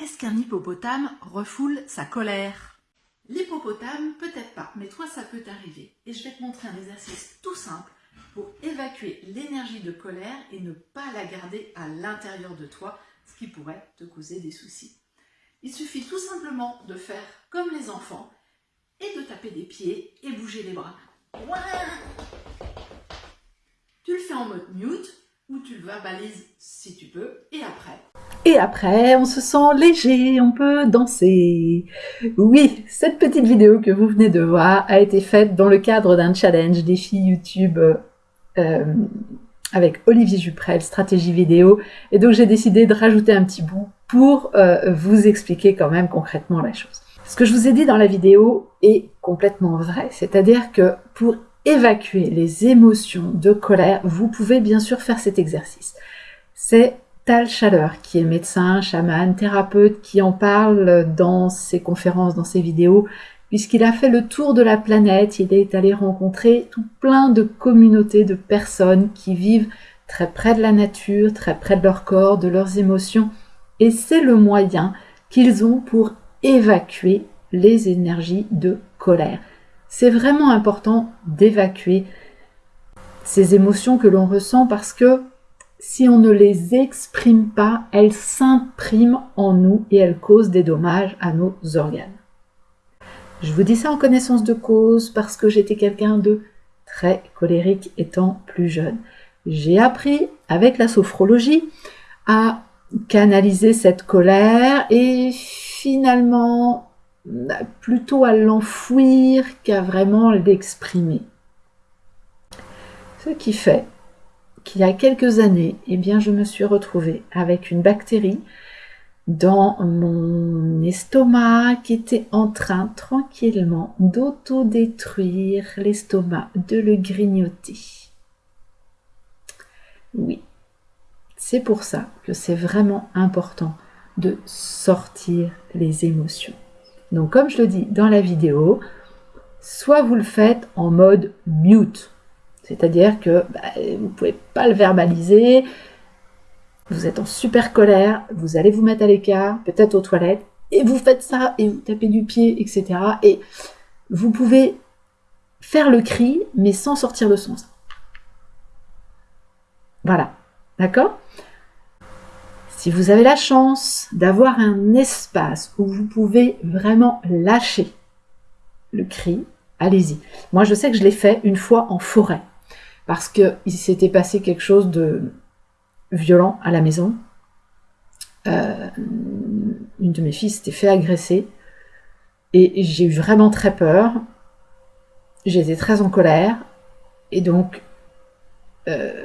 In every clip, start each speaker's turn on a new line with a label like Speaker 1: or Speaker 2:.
Speaker 1: Est-ce qu'un hippopotame refoule sa colère? L'hippopotame, peut-être pas, mais toi ça peut t'arriver. Et je vais te montrer un exercice tout simple pour évacuer l'énergie de colère et ne pas la garder à l'intérieur de toi, ce qui pourrait te causer des soucis. Il suffit tout simplement de faire comme les enfants et de taper des pieds et bouger les bras. Tu le fais en mode mute ou tu le verbalises si tu peux et après
Speaker 2: et après, on se sent léger, on peut danser. Oui, cette petite vidéo que vous venez de voir a été faite dans le cadre d'un challenge défi YouTube euh, avec Olivier Juprel, stratégie vidéo. Et donc j'ai décidé de rajouter un petit bout pour euh, vous expliquer quand même concrètement la chose. Ce que je vous ai dit dans la vidéo est complètement vrai, c'est-à-dire que pour évacuer les émotions de colère, vous pouvez bien sûr faire cet exercice. C'est Chaleur, qui est médecin, chaman, thérapeute, qui en parle dans ses conférences, dans ses vidéos, puisqu'il a fait le tour de la planète, il est allé rencontrer tout plein de communautés de personnes qui vivent très près de la nature, très près de leur corps, de leurs émotions, et c'est le moyen qu'ils ont pour évacuer les énergies de colère. C'est vraiment important d'évacuer ces émotions que l'on ressent parce que si on ne les exprime pas, elles s'impriment en nous et elles causent des dommages à nos organes. Je vous dis ça en connaissance de cause parce que j'étais quelqu'un de très colérique étant plus jeune. J'ai appris avec la sophrologie à canaliser cette colère et finalement plutôt à l'enfouir qu'à vraiment l'exprimer. Ce qui fait qu'il y a quelques années, eh bien, je me suis retrouvée avec une bactérie dans mon estomac qui était en train tranquillement d'autodétruire l'estomac, de le grignoter. Oui, c'est pour ça que c'est vraiment important de sortir les émotions. Donc comme je le dis dans la vidéo, soit vous le faites en mode mute, c'est-à-dire que bah, vous ne pouvez pas le verbaliser, vous êtes en super colère, vous allez vous mettre à l'écart, peut-être aux toilettes, et vous faites ça, et vous tapez du pied, etc. Et vous pouvez faire le cri, mais sans sortir le son. Voilà, d'accord? Si vous avez la chance d'avoir un espace où vous pouvez vraiment lâcher le cri, allez-y. Moi, je sais que je l'ai fait une fois en forêt parce qu'il s'était passé quelque chose de violent à la maison. Euh, une de mes filles s'était fait agresser et j'ai eu vraiment très peur. J'étais très en colère et donc euh,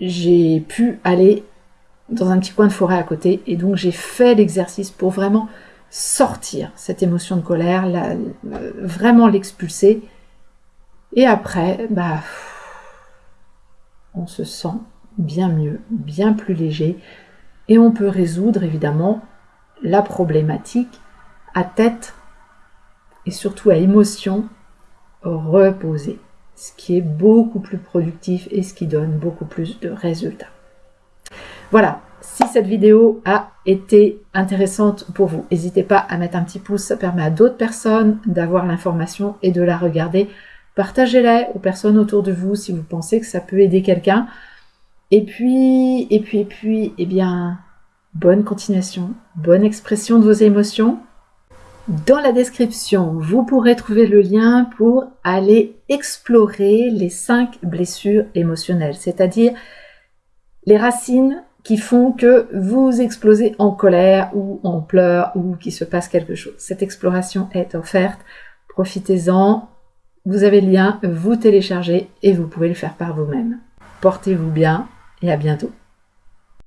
Speaker 2: j'ai pu aller dans un petit coin de forêt à côté et donc j'ai fait l'exercice pour vraiment sortir cette émotion de colère, vraiment l'expulser et après, bah on se sent bien mieux, bien plus léger, et on peut résoudre évidemment la problématique à tête et surtout à émotion reposée, ce qui est beaucoup plus productif et ce qui donne beaucoup plus de résultats. Voilà, si cette vidéo a été intéressante pour vous, n'hésitez pas à mettre un petit pouce, ça permet à d'autres personnes d'avoir l'information et de la regarder Partagez-la aux personnes autour de vous si vous pensez que ça peut aider quelqu'un. Et puis, et puis, et puis, eh bien, bonne continuation, bonne expression de vos émotions. Dans la description, vous pourrez trouver le lien pour aller explorer les cinq blessures émotionnelles, c'est-à-dire les racines qui font que vous explosez en colère ou en pleurs ou qu'il se passe quelque chose. Cette exploration est offerte. Profitez-en, vous avez le lien, vous téléchargez et vous pouvez le faire par vous-même. Portez-vous bien et à bientôt.